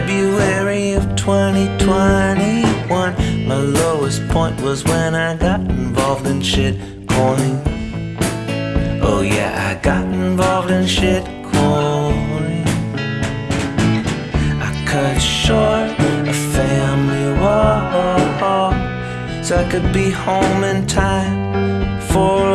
February of 2021. My lowest point was when I got involved in shit coin. Oh yeah, I got involved in shit coin. I cut short a family war so I could be home in time for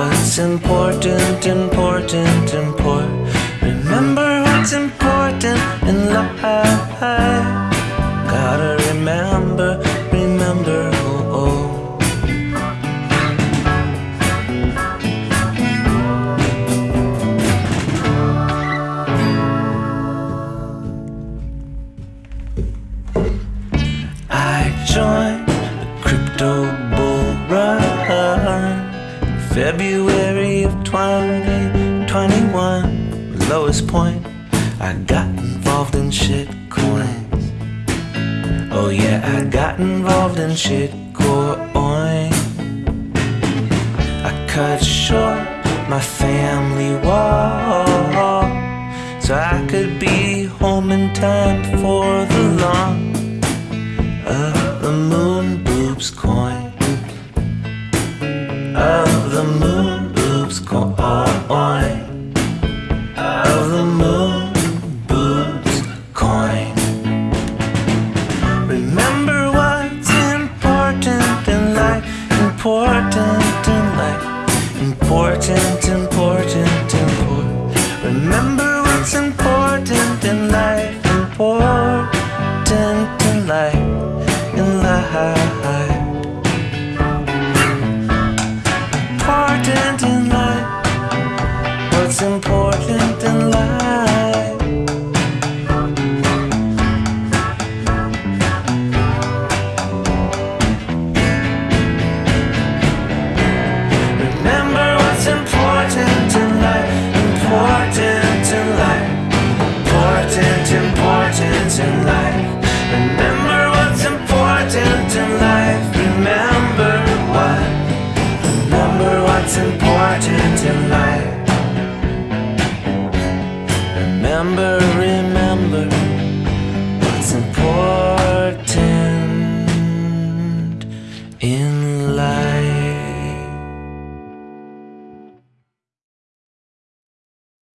What's important, important, important. Remember what's important in life. Gotta remember, remember, oh, oh. I joined the crypto February of 2021 Lowest point. I got involved in shit coins. Oh yeah, I got involved in shit coin I cut short my family war So I could be home in time for the launch of the moon boobs coin. Of Important in life What's important in life? remember